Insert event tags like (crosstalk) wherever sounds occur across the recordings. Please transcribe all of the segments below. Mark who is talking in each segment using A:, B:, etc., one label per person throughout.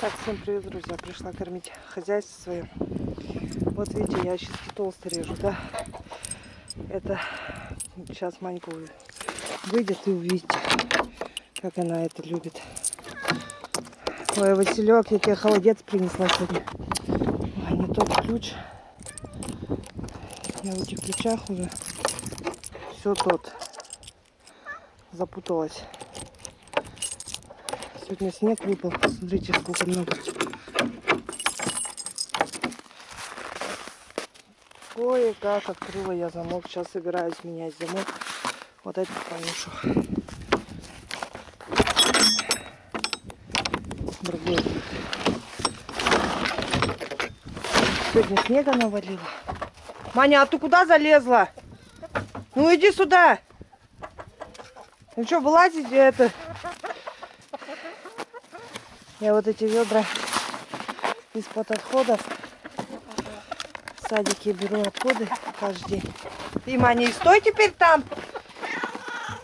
A: Так, всем привет, друзья. Пришла кормить хозяйство свое. Вот видите, я сейчас толсто режу, да? Это сейчас Манька выйдет и увидите, как она это любит. Ой, Василек, я тебе холодец принесла сегодня. Ой, не тот ключ. Я в этих ключах уже все тот. Запуталась. Сегодня снег выпал. Смотрите, сколько много. Кое-как открыла я замок. Сейчас собираюсь менять замок. Вот этот повешу. Сегодня снега навалило. Маня, а ты куда залезла? Ну иди сюда. Ну что, вылазить это? Я вот эти ведра из-под отходов в садике беру отходы каждый день. И, Маня, стой теперь там.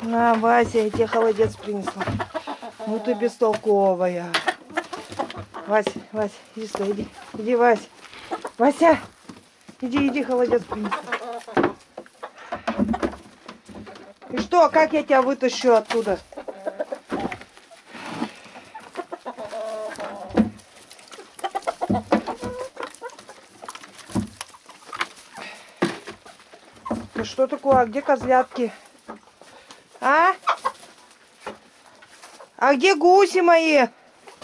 A: На, Вася, я тебе холодец принесла. Ну ты бестолковая. Вася, Вася, иди сюда, иди. Иди, Вася. Вася, иди, иди, холодец принесла. И что, как я тебя вытащу оттуда? Что такое? А где козлятки? А? А где гуси мои?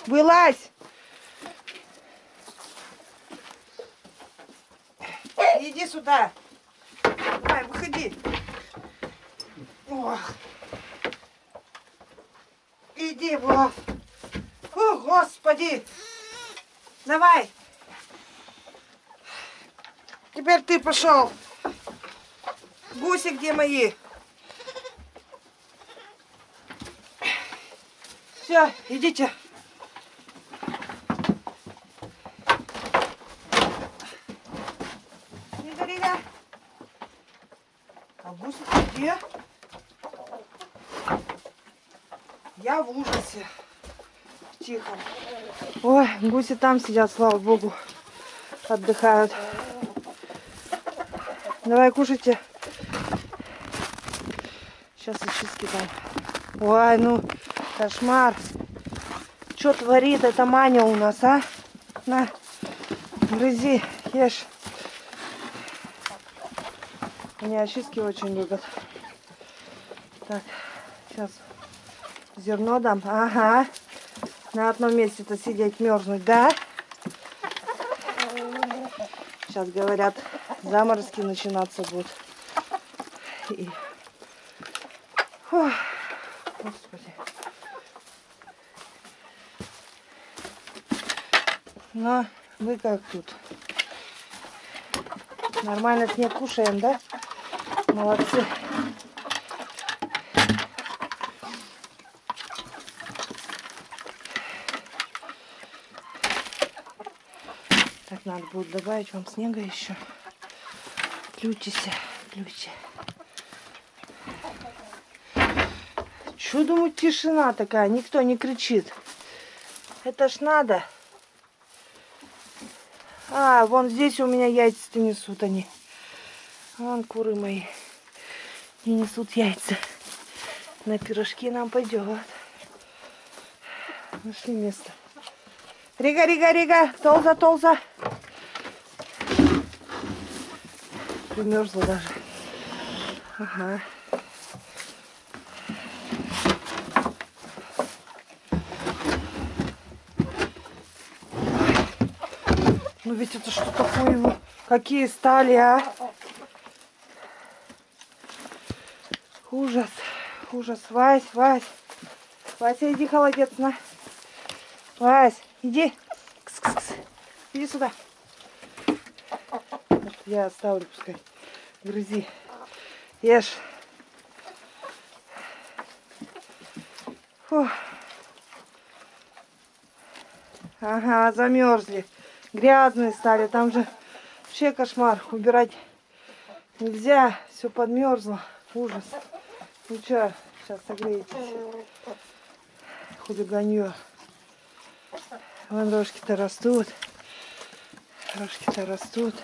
A: Вылазь! Иди сюда. Давай, выходи. Ох. Иди, вот. О, Господи. Давай. Теперь ты пошел. Гуси где мои? Все, идите. Рига. А гуси где? Я в ужасе. Тихо. Ой, гуси там сидят, слава богу. Отдыхают. Давай кушайте. Сейчас очистки там. Ой, ну, кошмар. Что творит эта Маня у нас, а? На, грызи, ешь. Мне очистки очень любят. Так, сейчас зерно дам. Ага. На одном месте-то сидеть, мерзнуть, да? Сейчас говорят, заморозки начинаться будут. И... Фух, Господи. Ну, вы как тут? Нормально снег кушаем, да? Молодцы. Так, надо будет добавить вам снега еще. Ключись, ключи. Чё, думаю, тишина такая, никто не кричит. Это ж надо. А, вон здесь у меня яйца-то несут они. Вон куры мои не несут яйца. На пирожки нам пойдет. Нашли место. Рига, Рига, Рига, толза, толза. Примерзла даже. Ага. Ну ведь это что такое его? Какие стали, а? Ужас, ужас. Вась, Вась. Вася, иди холодец на. Вась, иди. Кс -кс -кс. Иди сюда. Я оставлю, пускай. Грызи. Ешь. Фух. Ага, замерзли. Грязные стали. Там же вообще кошмар. Убирать нельзя. Все подмерзло. Ужас. Ну что, сейчас согреетесь. Хулиганье. Вон рожки-то растут. Рожки-то растут.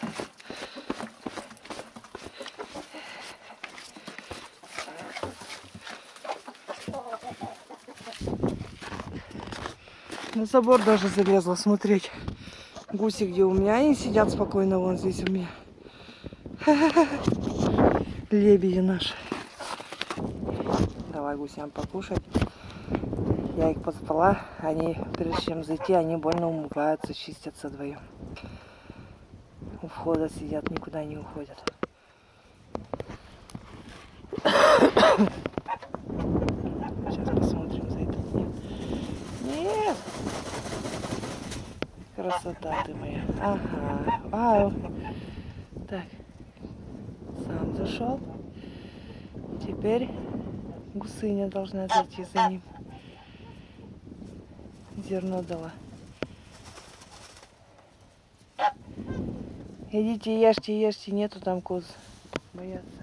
A: На забор даже залезла смотреть. Гуси где у меня, они сидят спокойно вон здесь у меня. (laughs) Лебеди наши. Давай гусям покушать. Я их позвала, они, прежде чем зайти, они больно умываются, чистятся вдвоем. У входа сидят, никуда не уходят. Сейчас посмотрим за этот день. Нет! Красота ты моя. Ага. Вау. Так. Сам зашел. Теперь гусыня должна зайти за ним. Зерно дала. Идите, ешьте, ешьте, нету там коз. Боятся.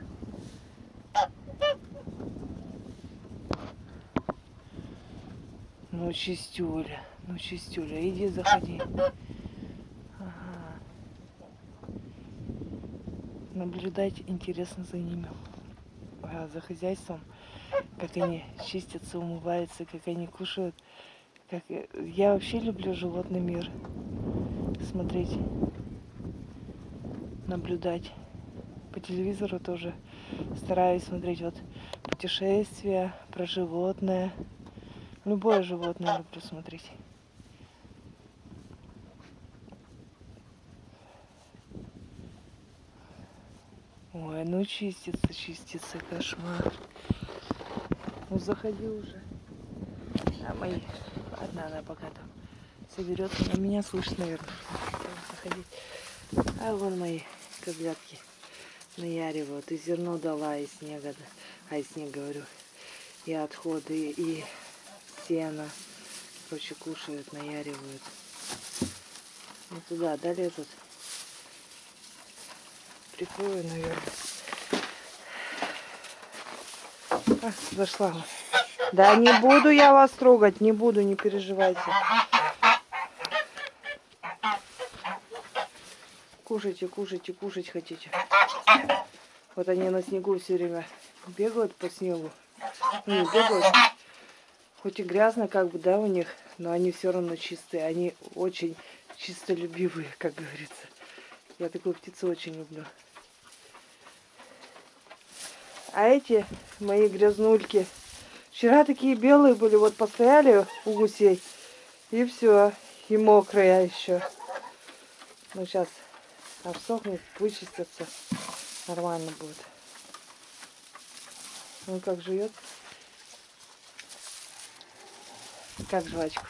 A: Ну, чистюля, ну, чистюля, иди, заходи. Ага. Наблюдать интересно за ними, а, за хозяйством, как они чистятся, умываются, как они кушают. Как... Я вообще люблю животный мир. Смотреть, наблюдать. По телевизору тоже стараюсь смотреть вот путешествия про животное. Любое животное люблю смотреть. Ой, ну чистится, чистится, кошмар. Ну заходи уже. А мои, ладно, она пока там соберется. На меня слышно, наверное. Заходить. А вон мои козлятки наяривают. И зерно дала, и снега, а и снег говорю, и отходы, и сено. Короче, кушают, наяривают. Ну туда, да, лезут. Прикрою, наверное. А, зашла. Да не буду я вас трогать, не буду, не переживайте. Кушайте, кушайте, кушать хотите. Вот они на снегу все время бегают по снегу. Не, бегают. Хоть и грязно как бы, да, у них, но они все равно чистые. Они очень чистолюбивые, как говорится. Я такую птицу очень люблю. А эти мои грязнульки вчера такие белые были, вот постояли у гусей, и все, и мокрые еще. Ну сейчас обсохнет, вычистятся, нормально будет. Ну как жует? Как жвачку?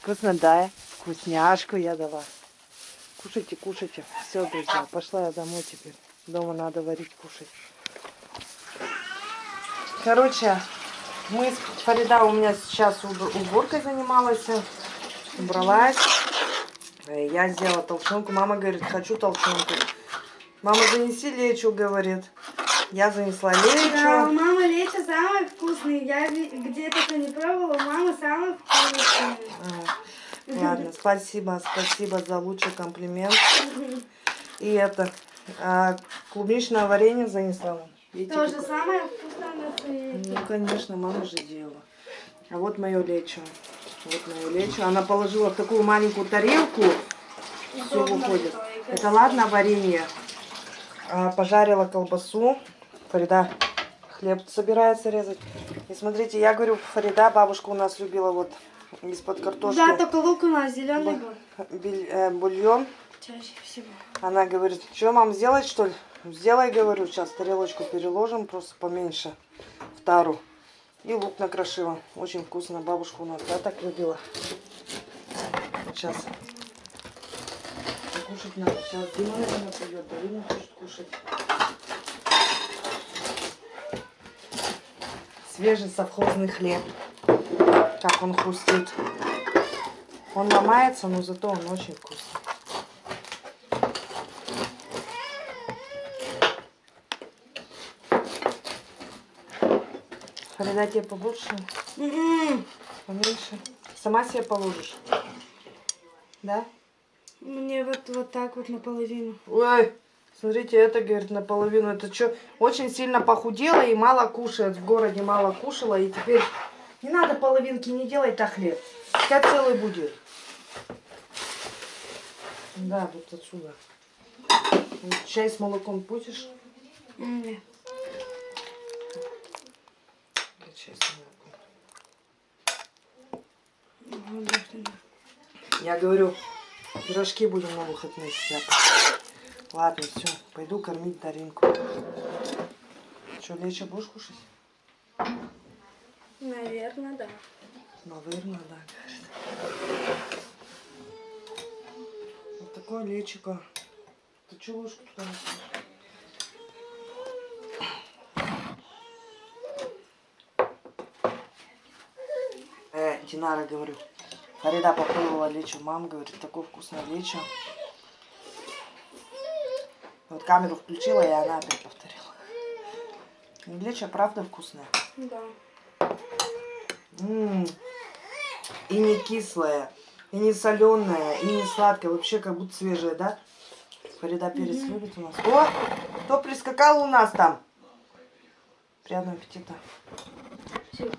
A: Вкусно, да? Вкусняшку я дала. Кушайте, кушайте. Все, друзья, пошла я домой теперь. Дома надо варить, кушать. Короче, мы с Фарида у меня сейчас уб- уборкой занималась, убралась. Э, Я сделала толченку. Мама говорит, хочу толченку. Мама, занеси лечу, говорит. Я занесла
B: Да, у
A: лечу.
B: мамы лечо самые вкусные. Я где-то это не пробовала, у мамы самые вкусные.
A: А, Ладно, спасибо, спасибо за лучший комплимент. И это, а, клубничное варенье занесла. Видите,
B: Тоже самое вкусное.
A: Ну, конечно, мама же делала. А вот мое лечо. Вот мое лечо. Она положила в такую маленькую тарелку. Все выходит. Это ладно варенье. А, пожарила колбасу. Фарида хлеб собирается резать. И смотрите, я говорю, Фарида, бабушка у нас любила вот из-под картошки
B: Да, только лук у нас зеленый был.
A: биль- э, бульон.
B: Чаще всего.
A: Она говорит, что мам, сделать что ли? Сделай, говорю, сейчас тарелочку переложим, просто поменьше тару. И лук накрошила. Очень вкусно. Бабушка у нас, да, так любила. Сейчас. Кушать надо. Сейчас Дима, наверное, пойдет. Дарина хочет кушать. Свежий совхозный хлеб. Как он хрустит. Он ломается, но зато он очень вкусный. Фарида тебе побольше, поменьше. Сама себе положишь. Да?
B: Мне вот, вот так вот наполовину.
A: Ой, смотрите, это, говорит, наполовину. Это что, очень сильно похудела и мало кушает. В городе мало кушала. И теперь не надо половинки, не делай так хлеб. Пускай целый будет. Да, вот отсюда. Чай с молоком будешь?
B: Нет.
A: Или Чай с молоком.
B: Вот так тогда.
A: Я говорю, пирожки будем на выходные сяпать. Ладно, все, пойду кормить Даринку. Что, лечо будешь кушать?
B: Наверное, да.
A: Наверное, да, говорит. Вот такое лечико. Ты что ложку туда несешь? Э, Динара, говорю. Фарида попробовала лечо. Мама говорит, такое вкусное лечо. Вот камеру включила, и она опять повторила. Лечо правда вкусное.
B: Да.
A: М, И не кислая, и не соленая, и не сладкая. Вообще как будто свежая, да? Фарида перец любит у нас. О, кто прискакал у нас там? Приятного аппетита.
B: Все.